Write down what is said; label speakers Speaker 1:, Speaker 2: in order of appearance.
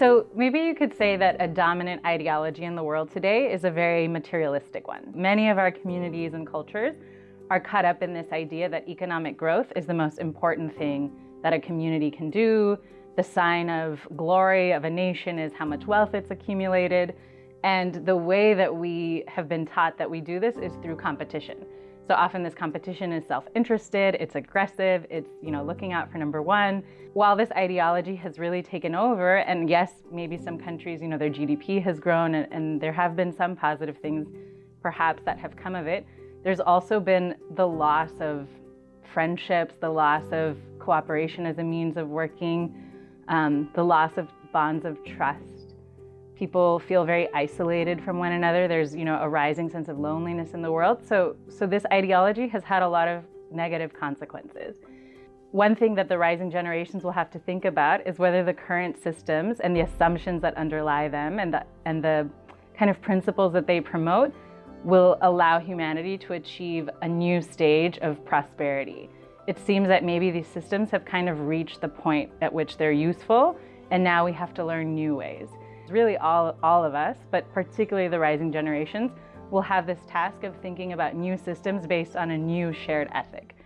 Speaker 1: So maybe you could say that a dominant ideology in the world today is a very materialistic one. Many of our communities and cultures are caught up in this idea that economic growth is the most important thing that a community can do. The sign of glory of a nation is how much wealth it's accumulated. And the way that we have been taught that we do this is through competition. So often this competition is self-interested, it's aggressive, it's you know looking out for number one. While this ideology has really taken over, and yes, maybe some countries, you know, their GDP has grown and, and there have been some positive things perhaps that have come of it, there's also been the loss of friendships, the loss of cooperation as a means of working, um, the loss of bonds of trust. People feel very isolated from one another. There's, you know, a rising sense of loneliness in the world. So, so this ideology has had a lot of negative consequences. One thing that the rising generations will have to think about is whether the current systems and the assumptions that underlie them and the, and the kind of principles that they promote will allow humanity to achieve a new stage of prosperity. It seems that maybe these systems have kind of reached the point at which they're useful, and now we have to learn new ways. Really all, all of us, but particularly the rising generations, will have this task of thinking about new systems based on a new shared ethic.